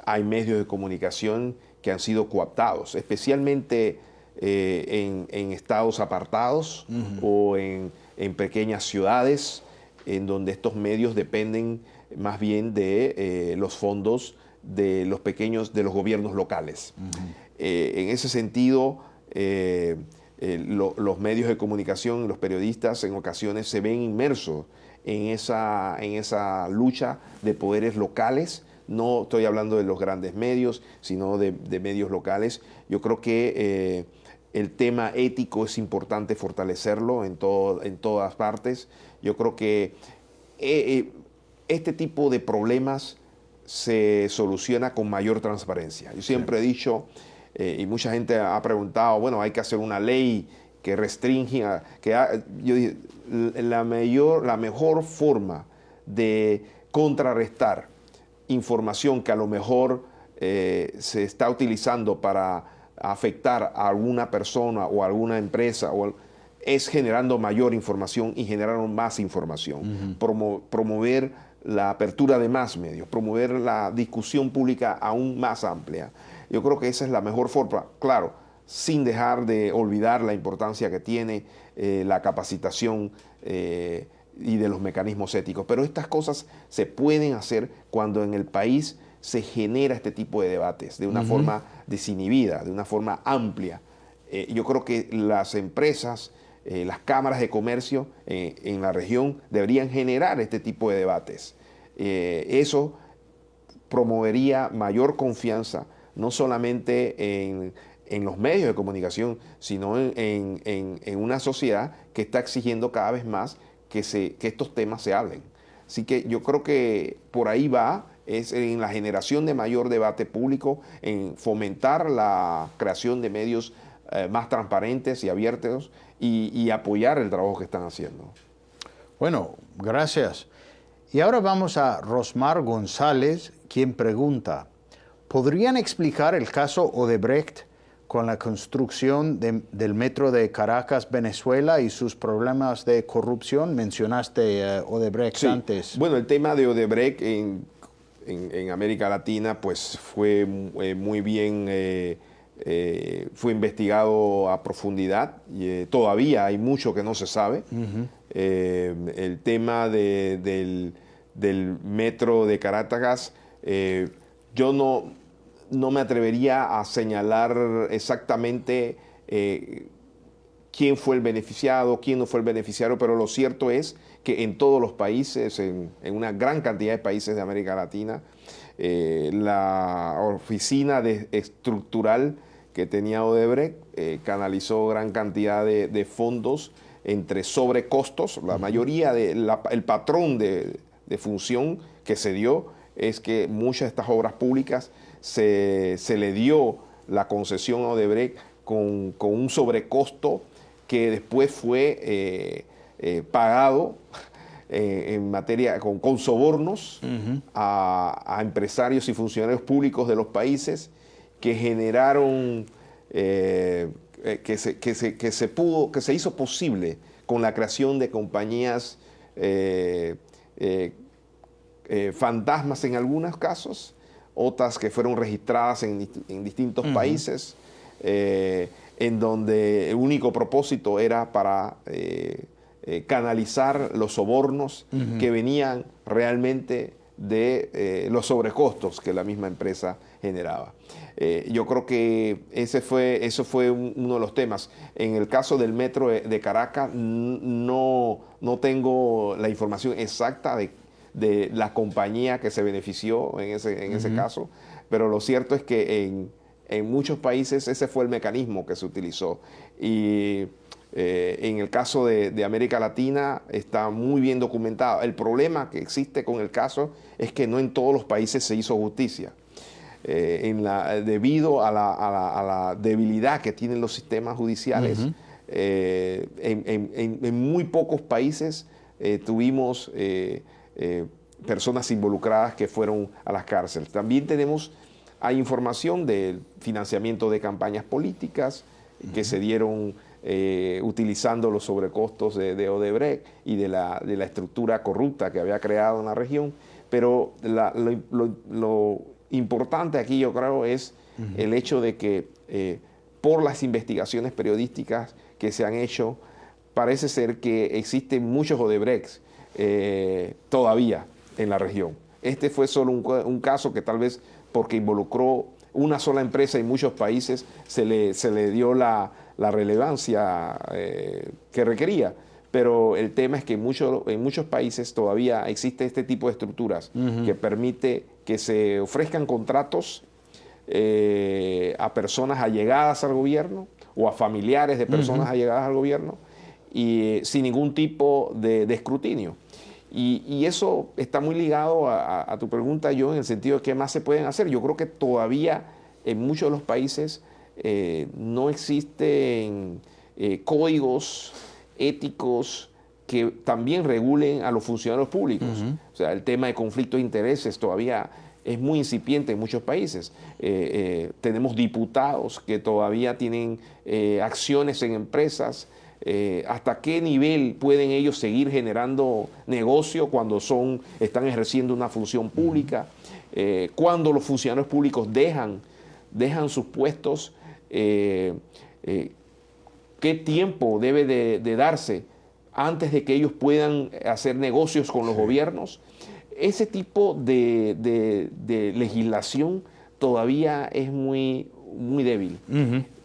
hay medios de comunicación que han sido coaptados, especialmente eh, en, estados apartados o en, pequeñas ciudades en donde estos medios dependen más bien de eh, los fondos de los pequeños, de los gobiernos locales. en ese sentido, los medios de comunicación, los periodistas en ocasiones se ven inmersos en esa, en esa lucha de poderes locales. No estoy hablando de los grandes medios, sino de, medios locales. Yo creo que eh, el tema ético es importante fortalecerlo en, todo, en todas partes. Yo creo que eh, eh, este tipo de problemas se soluciona con mayor transparencia. Yo siempre he dicho, y mucha gente ha preguntado, bueno, hay que hacer una ley que restringe, que yo dije, la, mayor, la mejor forma de contrarrestar información que a lo mejor eh, se está utilizando para afectar a alguna persona o a alguna empresa o, es generando mayor información y generando más información. promover la apertura de más medios, promover la discusión pública aún más amplia. Yo creo que esa es la mejor forma. Claro, sin dejar de olvidar la importancia que tiene eh, la capacitación eh, y de los mecanismos éticos. Pero estas cosas se pueden hacer cuando en el país se genera este tipo de debates de una forma desinhibida, de una forma amplia. Eh, yo creo que las empresas, las cámaras de comercio en la región deberían generar este tipo de debates. eso promovería mayor confianza, no solamente en en los medios de comunicación, sino en, una sociedad que está exigiendo cada vez más que, se, que estos temas se hablen. Así que yo creo que por ahí va, es en la generación de mayor debate público, en fomentar la creación de medios eh, más transparentes y abiertos y, y apoyar el trabajo que están haciendo. Bueno, gracias. Y ahora vamos a Rosmar González, quien pregunta, ¿podrían explicar el caso Odebrecht con la construcción del metro de Caracas, Venezuela y sus problemas de corrupción. Mencionaste eh, Odebrecht antes. Bueno, el tema de Odebrecht en, América Latina pues fue eh, muy bien, eh, fue investigado a profundidad. Y, todavía hay mucho que no se sabe. el tema del, del, metro de Caracas, yo no no me atrevería a señalar exactamente eh, quién fue el beneficiado, quién no fue el beneficiario, pero lo cierto es que en todos los países, en, una gran cantidad de países de América Latina, eh, la oficina de, estructural que tenía Odebrecht, eh, canalizó gran cantidad de, fondos entre sobrecostos. La mayoría del el patrón de, función que se dio es que muchas de estas obras públicas se, le dio la concesión a Odebrecht con, un sobrecosto que después fue eh, eh, pagado en materia con, sobornos a, empresarios y funcionarios públicos de los países que generaron, eh, eh, que, se, que, se, pudo, que se hizo posible con la creación de compañías eh, fantasmas en algunos casos, otras que fueron registradas en, distintos países, en donde el único propósito era para canalizar los sobornos que venían realmente de los sobrecostos que la misma empresa generaba. Eh, yo creo que ese fue, eso fue uno de los temas. En el caso del metro de, Caracas, no, no tengo la información exacta de, la compañía que se benefició en ese, en ese caso, pero lo cierto es que en, en, muchos países ese fue el mecanismo que se utilizó. Y eh, en el caso de, de, América Latina está muy bien documentado. El problema que existe con el caso es que no en todos los países se hizo justicia. Eh, en la, debido a la, debilidad que tienen los sistemas judiciales. Eh, en, muy pocos países eh, personas involucradas que fueron a las cárceles. También tenemos, hay información del financiamiento de campañas políticas que se dieron utilizando los sobrecostos de, Odebrecht y de la, estructura corrupta que había creado en la región, pero lo importante aquí yo creo es el hecho de que eh, por las investigaciones periodísticas que se han hecho, parece ser que existen muchos Odebrechts eh, todavía en la región. Este fue solo un, caso que tal vez porque involucró una sola empresa en muchos países se le, se le dio la, relevancia eh, que requería pero el tema es que en muchos países todavía existe este tipo de estructuras que permite que se ofrezcan contratos eh, a personas allegadas al gobierno o a familiares de personas allegadas al gobierno y sin ningún tipo de, escrutinio. Y, eso está muy ligado a, tu pregunta, yo, en el sentido de qué más se pueden hacer. Yo creo que todavía en muchos de los países eh, no existen eh, códigos éticos que también regulen a los funcionarios públicos. O sea, el tema de conflicto de intereses todavía es muy incipiente en muchos países. Eh, eh, tenemos diputados que todavía tienen eh, acciones en empresas. ¿Hasta qué nivel pueden ellos seguir generando negocio cuando son, están ejerciendo una función pública? cuando los funcionarios públicos dejan, dejan sus puestos, qué tiempo debe de, darse antes de que ellos puedan hacer negocios con los gobiernos. Ese tipo de, legislación todavía es muy, muy débil.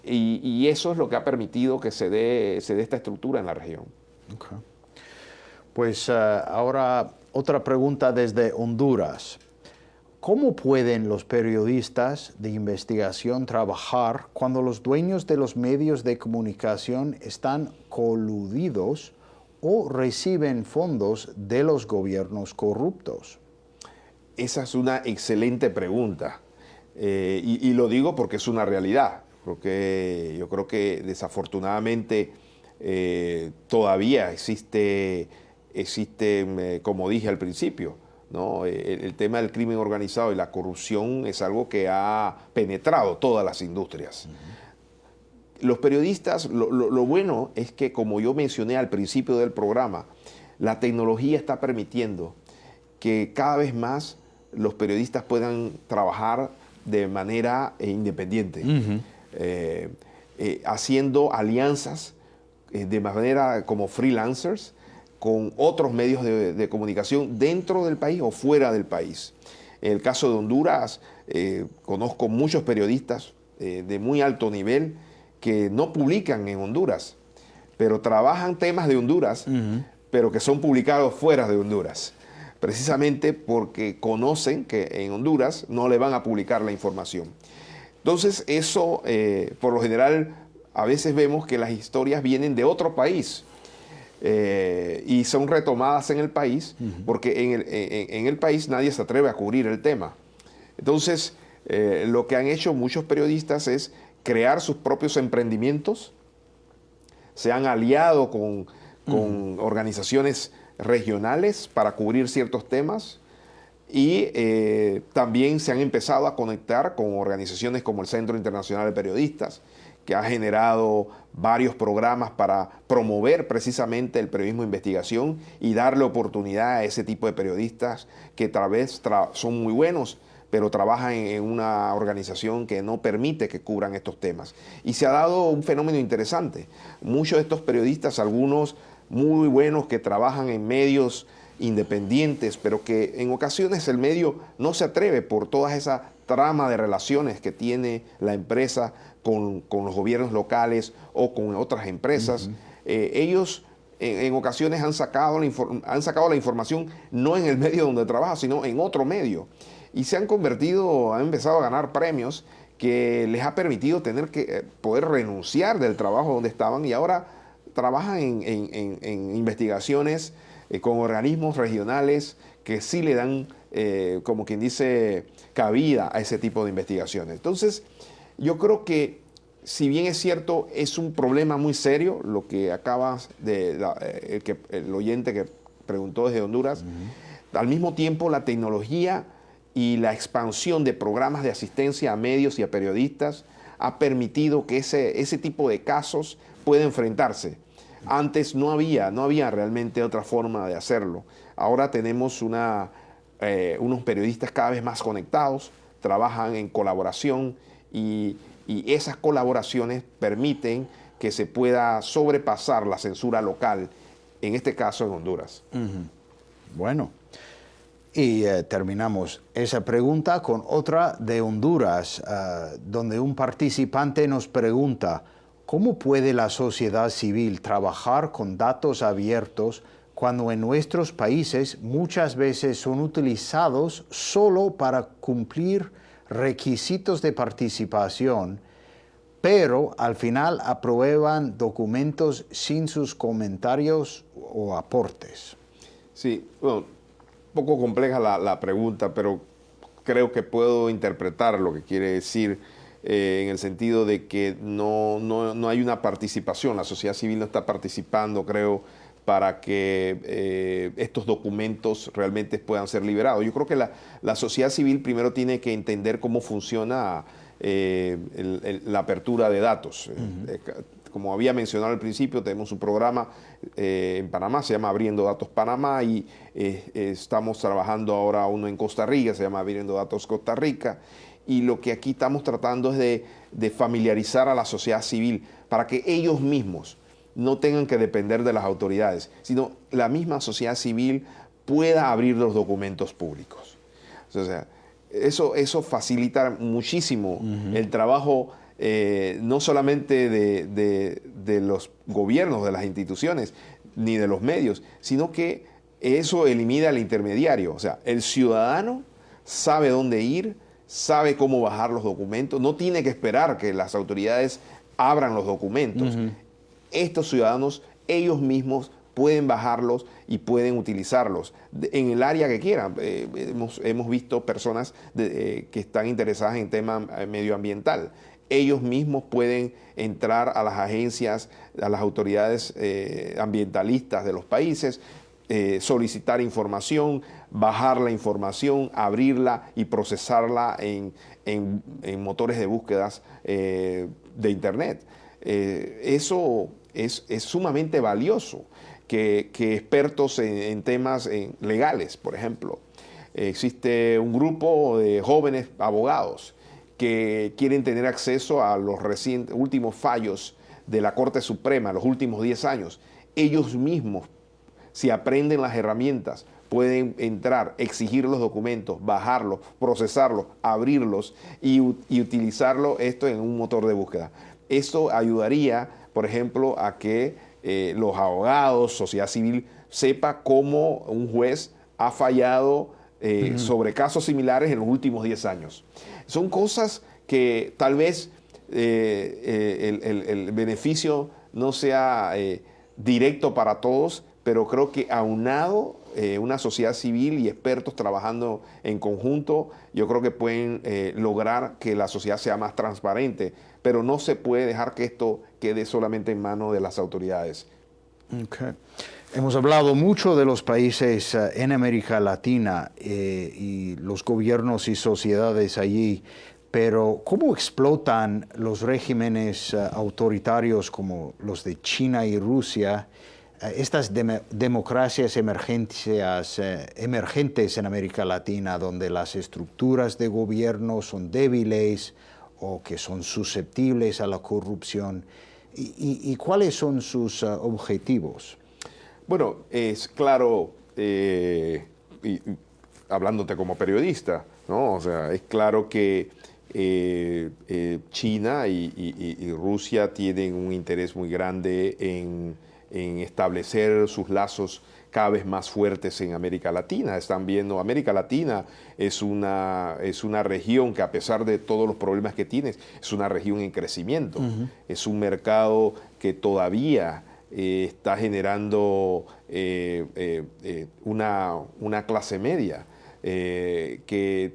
Y, eso es lo que ha permitido que se dé, se dé esta estructura en la región. Pues eh, ahora otra pregunta desde Honduras. ¿Cómo pueden los periodistas de investigación trabajar cuando los dueños de los medios de comunicación están coludidos o reciben fondos de los gobiernos corruptos? Esa es una excelente pregunta. Eh, y, lo digo porque es una realidad. Porque yo creo que desafortunadamente eh, todavía existe, existe, eh, como dije al principio, eh, el, tema del crimen organizado y la corrupción es algo que ha penetrado todas las industrias. Los periodistas, lo, bueno es que, como yo mencioné al principio del programa, la tecnología está permitiendo que cada vez más los periodistas puedan trabajar de manera independiente, eh, haciendo alianzas de manera como freelancers, con otros medios de, comunicación dentro del país o fuera del país. En el caso de Honduras, eh, conozco muchos periodistas eh, de muy alto nivel que no publican en Honduras, pero trabajan temas de Honduras, pero que son publicados fuera de Honduras, precisamente porque conocen que en Honduras no le van a publicar la información. Entonces eso, eh, por lo general, a veces vemos que las historias vienen de otro país. Eh, y son retomadas en el país, porque en el, en el, país nadie se atreve a cubrir el tema. Entonces, lo que han hecho muchos periodistas es crear sus propios emprendimientos, se han aliado con, organizaciones regionales para cubrir ciertos temas y eh, también se han empezado a conectar con organizaciones como el Centro Internacional de Periodistas, que ha generado varios programas para promover precisamente el periodismo de investigación y darle oportunidad a ese tipo de periodistas que tal vez son muy buenos, pero trabajan en una organización que no permite que cubran estos temas. Y se ha dado un fenómeno interesante. Muchos de estos periodistas, algunos muy buenos que trabajan en medios independientes, pero que en ocasiones el medio no se atreve por toda esa trama de relaciones que tiene la empresa con, los gobiernos locales o con otras empresas. Eh, ellos en, ocasiones han sacado, la han sacado la información no en el medio donde trabaja, sino en otro medio y se han convertido, han empezado a ganar premios que les ha permitido tener que eh, poder renunciar del trabajo donde estaban y ahora trabajan en, investigaciones eh, con organismos regionales que sí le dan, eh, como quien dice, cabida a ese tipo de investigaciones. Entonces, yo creo que si bien es cierto, es un problema muy serio lo que acabas de, el, que, el oyente que preguntó desde Honduras, al mismo tiempo la tecnología y la expansión de programas de asistencia a medios y a periodistas ha permitido que ese, ese tipo de casos pueda enfrentarse. Antes no había, no había realmente otra forma de hacerlo. Ahora tenemos eh, unos periodistas cada vez más conectados, trabajan en colaboración y, esas colaboraciones permiten que se pueda sobrepasar la censura local, en este caso en Honduras. Bueno, y eh, terminamos esa pregunta con otra de Honduras, eh, donde un participante nos pregunta, ¿cómo puede la sociedad civil trabajar con datos abiertos cuando en nuestros países muchas veces son utilizados solo para cumplir requisitos de participación, pero al final aprueban documentos sin sus comentarios o aportes? Sí, bueno, poco compleja la, pregunta, pero creo que puedo interpretar lo que quiere decir eh, en el sentido de que no, no, hay una participación, la sociedad civil no está participando, creo, para que eh, estos documentos realmente puedan ser liberados. Yo creo que la, sociedad civil primero tiene que entender cómo funciona eh, la apertura de datos. Como había mencionado al principio, tenemos un programa eh, en Panamá, se llama Abriendo Datos Panamá, y estamos trabajando ahora uno en Costa Rica, se llama Abriendo Datos Costa Rica, y lo que aquí estamos tratando es de, familiarizar a la sociedad civil para que ellos mismos no tengan que depender de las autoridades, sino la misma sociedad civil pueda abrir los documentos públicos. O sea, eso, eso facilita muchísimo el trabajo eh, no solamente de, los gobiernos, de las instituciones, ni de los medios, sino que eso elimina al intermediario. O sea, el ciudadano sabe dónde ir, sabe cómo bajar los documentos, no tiene que esperar que las autoridades abran los documentos. Estos ciudadanos, ellos mismos pueden bajarlos y pueden utilizarlos en el área que quieran. Eh, hemos, visto personas eh, que están interesadas en tema medioambiental ellos mismos pueden entrar a las agencias, a las autoridades eh, ambientalistas de los países, eh, solicitar información, bajar la información, abrirla y procesarla en, motores de búsquedas eh, de Internet. eso es, sumamente valioso que, expertos en, temas legales, por ejemplo, existe un grupo de jóvenes abogados que quieren tener acceso a los recientes, últimos fallos de la Corte Suprema, los últimos 10 años, ellos mismos, si aprenden las herramientas, pueden entrar, exigir los documentos, bajarlos, procesarlos, abrirlos y, utilizarlo esto en un motor de búsqueda. Esto ayudaría, por ejemplo, a que eh, los abogados, sociedad civil, sepa cómo un juez ha fallado sobre casos similares en los últimos 10 años. Son cosas que tal vez el, beneficio no sea directo para todos, pero creo que aunado eh, una sociedad civil y expertos trabajando en conjunto, yo creo que pueden eh, lograr que la sociedad sea más transparente, pero no se puede dejar que esto quede solamente en manos de las autoridades. Hemos hablado mucho de los países eh, en América Latina y los gobiernos y sociedades allí, pero ¿cómo explotan los regímenes autoritarios como los de China y Rusia? Eh, estas democracias eh, emergentes en América Latina, donde las estructuras de gobierno son débiles o que son susceptibles a la corrupción, ¿y, cuáles son sus eh, objetivos? Bueno, es claro, hablándote como periodista, ¿no? O sea, es claro que China y Rusia tienen un interés muy grande en en establecer sus lazos cada vez más fuertes en América Latina. Están viendo, América Latina es una, es una región que a pesar de todos los problemas que tiene, es una región en crecimiento. Es un mercado que todavía eh, está generando eh, eh, una, una, clase media que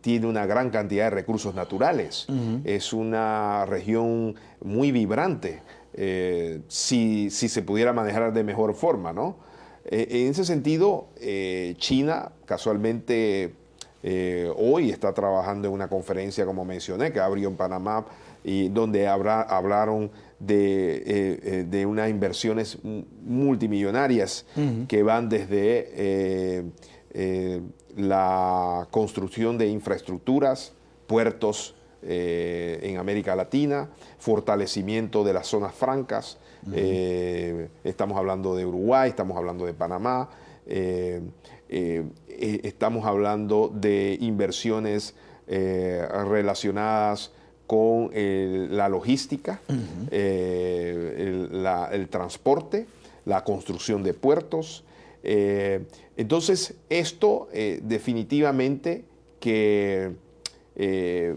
tiene una gran cantidad de recursos naturales. Es una región muy vibrante. Eh, si, se pudiera manejar de mejor forma, ¿no? Eh, en ese sentido, eh, China casualmente hoy está trabajando en una conferencia, como mencioné, que abrió en Panamá, y donde hablaron de, de, unas inversiones multimillonarias que van desde la construcción de infraestructuras, puertos, eh, en América Latina, fortalecimiento de las zonas francas, eh, estamos hablando de Uruguay, estamos hablando de Panamá, eh, estamos hablando de inversiones relacionadas con la logística, el, transporte, la construcción de puertos. entonces, esto definitivamente que eh,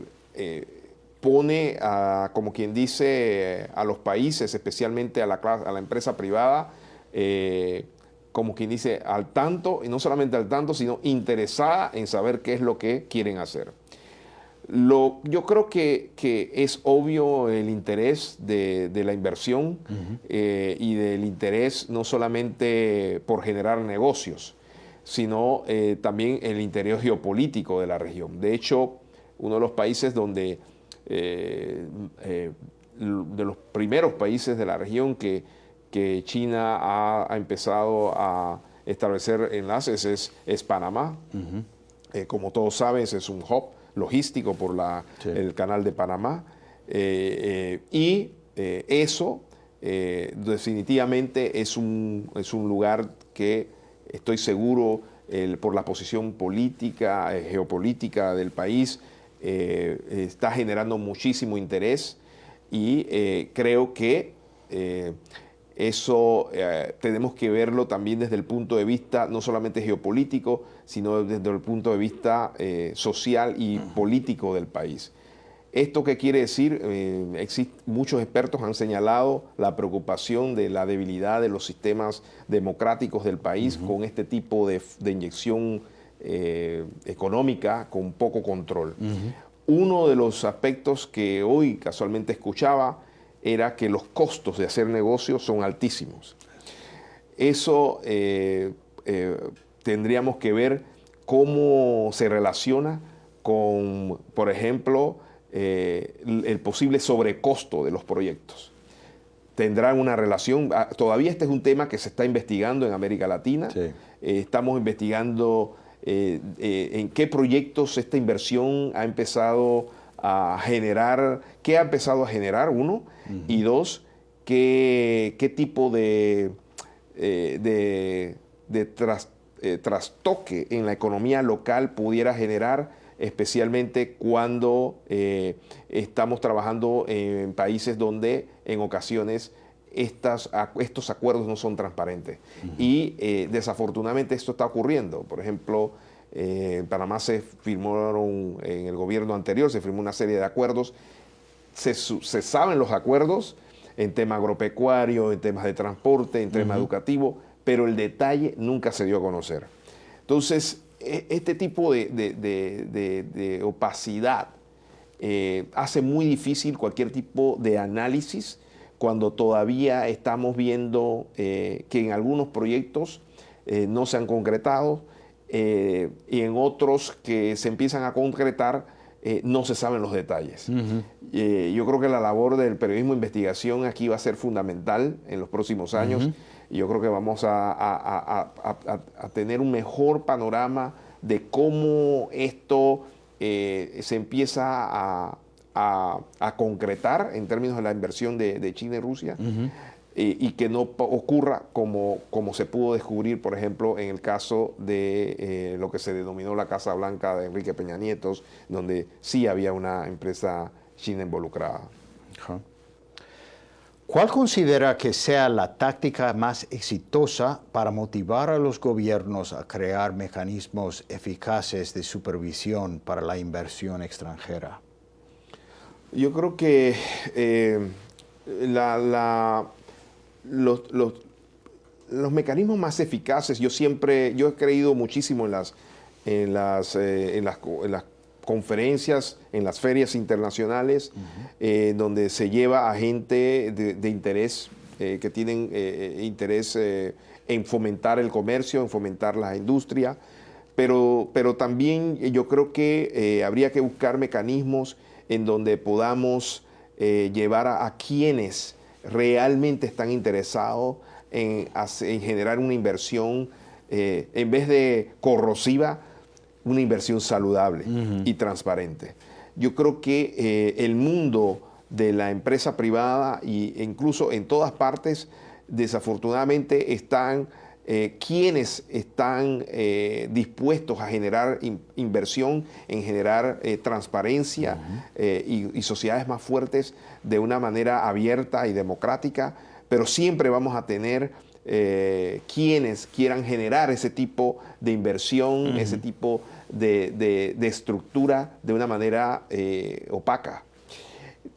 pone, a, como quien dice, a los países, especialmente a la, a la empresa privada, eh, como quien dice, al tanto, y no solamente al tanto, sino interesada en saber qué es lo que quieren hacer. Lo, yo creo que, es obvio el interés de, la inversión eh, y del interés no solamente por generar negocios, sino también el interés geopolítico de la región. De hecho, uno de los países donde, eh, eh, de los primeros países de la región que, que China ha, empezado a establecer enlaces es, Panamá. Eh, como todos saben, es un hub logístico por la, el canal de Panamá. y eso definitivamente es un, es un lugar que estoy seguro por la posición política, geopolítica del país, eh, está generando muchísimo interés y eh, creo que eh, eso tenemos que verlo también desde el punto de vista no solamente geopolítico, sino desde el punto de vista social y político del país. ¿Esto qué quiere decir? muchos expertos han señalado la preocupación de la debilidad de los sistemas democráticos del país con este tipo de, de inyección eh, económica con poco control. Uno de los aspectos que hoy casualmente escuchaba era que los costos de hacer negocios son altísimos. Eso eh, eh, tendríamos que ver cómo se relaciona con, por ejemplo, el posible sobrecosto de los proyectos. Tendrán una relación, ah, todavía este es un tema que se está investigando en América Latina, estamos investigando eh, eh, en qué proyectos esta inversión ha empezado a generar, qué ha empezado a generar, uno, y dos, qué, qué tipo de, eh, de, trastoque en la economía local pudiera generar, especialmente cuando estamos trabajando en países donde en ocasiones estas, estos acuerdos no son transparentes. Y eh, desafortunadamente esto está ocurriendo. Por ejemplo, en Panamá se firmaron, en el gobierno anterior se firmó una serie de acuerdos. Se, saben los acuerdos en tema agropecuario, en temas de transporte, en tema educativo, pero el detalle nunca se dio a conocer. Entonces, e, este tipo de, opacidad eh, hace muy difícil cualquier tipo de análisis cuando todavía estamos viendo eh, que en algunos proyectos eh, no se han concretado y en otros que se empiezan a concretar no se saben los detalles. yo creo que la labor del periodismo de investigación aquí va a ser fundamental en los próximos años y yo creo que vamos a, tener un mejor panorama de cómo esto eh, se empieza a, concretar en términos de la inversión de, China y Rusia. y que no ocurra como, como se pudo descubrir, por ejemplo, en el caso de eh, lo que se denominó la Casa Blanca de Enrique Peña Nietos, donde sí había una empresa china involucrada. ¿Cuál considera que sea la táctica más exitosa para motivar a los gobiernos a crear mecanismos eficaces de supervisión para la inversión extranjera? Yo creo que eh, los, mecanismos más eficaces, yo siempre, yo he creído muchísimo en las, en las, eh, en las, en las conferencias, en las ferias internacionales, eh, donde se lleva a gente de, interés, eh, que tienen eh, interés en fomentar el comercio, en fomentar la industria, pero, pero también yo creo que habría que buscar mecanismos en donde podamos llevar a, quienes realmente están interesados en, en generar una inversión en vez de corrosiva, una inversión saludable y transparente. Yo creo que eh, el mundo de la empresa privada e incluso en todas partes, desafortunadamente están eh, quienes están eh, dispuestos a generar inversión, en generar transparencia y, sociedades más fuertes de una manera abierta y democrática, pero siempre vamos a tener quienes quieran generar ese tipo de inversión, ese tipo de, estructura de una manera eh, opaca.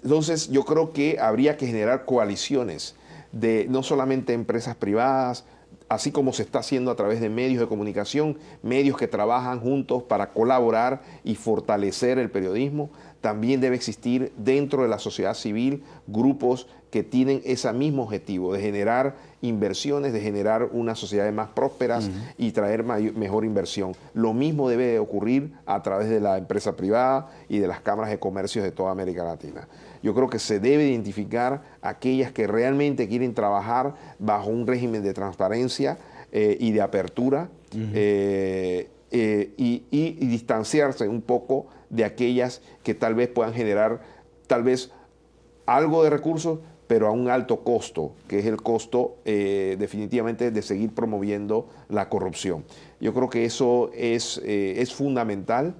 Entonces yo creo que habría que generar coaliciones de no solamente empresas privadas, así como se está haciendo a través de medios de comunicación, medios que trabajan juntos para colaborar y fortalecer el periodismo, también debe existir dentro de la sociedad civil grupos que tienen ese mismo objetivo de generar inversiones, de generar unas sociedades más prósperas y traer mejor inversión. Lo mismo debe de ocurrir a través de la empresa privada y de las cámaras de comercio de toda América Latina. Yo creo que se debe identificar aquellas que realmente quieren trabajar bajo un régimen de transparencia eh, y de apertura eh, eh, y distanciarse un poco de aquellas que tal vez puedan generar tal vez algo de recursos, pero a un alto costo, que es el costo eh, definitivamente de seguir promoviendo la corrupción. Yo creo que eso es, eh, es fundamental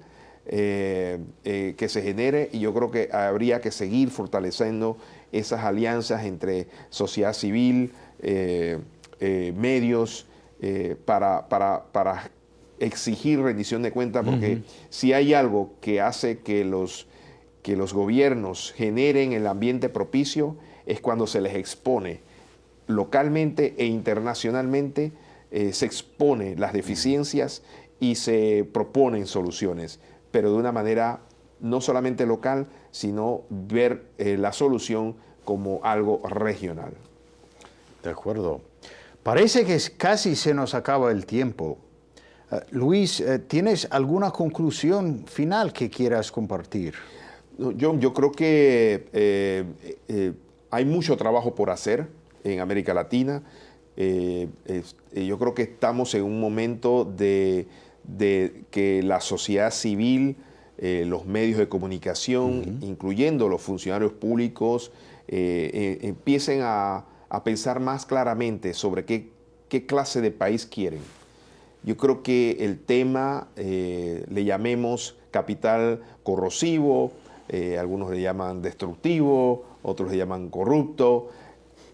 eh, que se genere y yo creo que habría que seguir fortaleciendo esas alianzas entre sociedad civil, medios, para, para, para, exigir rendición de cuentas, porque si hay algo que hace que los, que los gobiernos generen el ambiente propicio, es cuando se les expone localmente e internacionalmente, eh, se expone las deficiencias y se proponen soluciones, pero de una manera no solamente local, sino ver eh, la solución como algo regional. De acuerdo. Parece que casi se nos acaba el tiempo. Eh, Luis, ¿tienes alguna conclusión final que quieras compartir? Yo, yo creo que hay mucho trabajo por hacer en América Latina. Eh, eh, yo creo que estamos en un momento de, que la sociedad civil, eh, los medios de comunicación, incluyendo los funcionarios públicos, empiecen a, pensar más claramente sobre qué, qué, clase de país quieren. Yo creo que el tema le llamemos capital corrosivo, algunos le llaman destructivo, otros le llaman corrupto,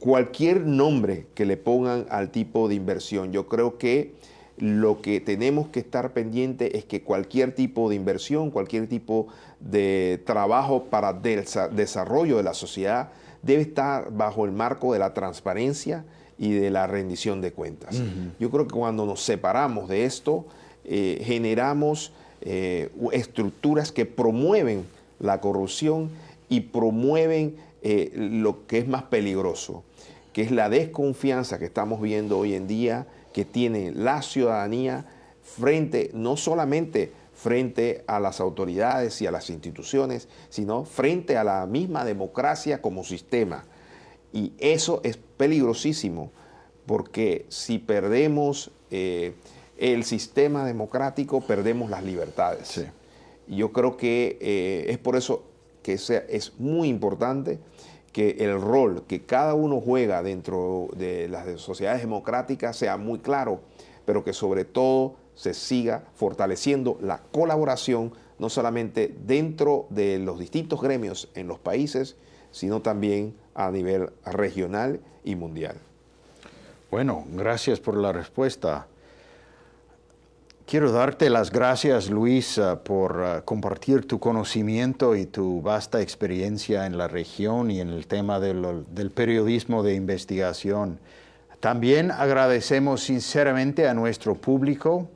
cualquier nombre que le pongan al tipo de inversión. Yo creo que lo que tenemos que estar pendiente es que cualquier tipo de inversión, cualquier tipo de trabajo para desarrollo de la sociedad debe estar bajo el marco de la transparencia y de la rendición de cuentas. Yo creo que cuando nos separamos de esto, eh, generamos eh, estructuras que promueven la corrupción y promueven eh, lo que es más peligroso, que es la desconfianza que estamos viendo hoy en día que tiene la ciudadanía frente, no solamente frente a las autoridades y a las instituciones, sino frente a la misma democracia como sistema. Y eso es peligrosísimo, porque si perdemos eh, el sistema democrático, perdemos las libertades. Y yo creo que eh, es por eso que es muy importante que el rol que cada uno juega dentro de las sociedades democráticas sea muy claro, pero que sobre todo se siga fortaleciendo la colaboración, no solamente dentro de los distintos gremios en los países, sino también a nivel regional y mundial. Bueno, gracias por la respuesta. Quiero darte las gracias, Luis, por eh, compartir tu conocimiento y tu vasta experiencia en la región y en el tema del periodismo de investigación. También agradecemos sinceramente a nuestro público.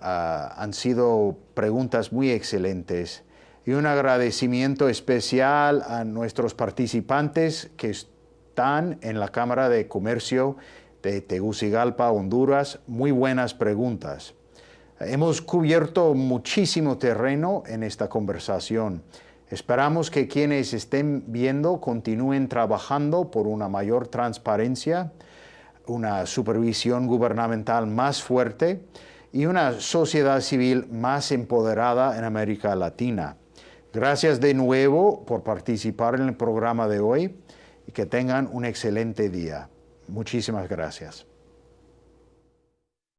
Ah, han sido preguntas muy excelentes. Y un agradecimiento especial a nuestros participantes que están en la Cámara de Comercio de Tegucigalpa, Honduras. Muy buenas preguntas. Hemos cubierto muchísimo terreno en esta conversación. Esperamos que quienes estén viendo continúen trabajando por una mayor transparencia, una supervisión gubernamental más fuerte y una sociedad civil más empoderada en América Latina. Gracias de nuevo por participar en el programa de hoy y que tengan un excelente día. Muchísimas gracias.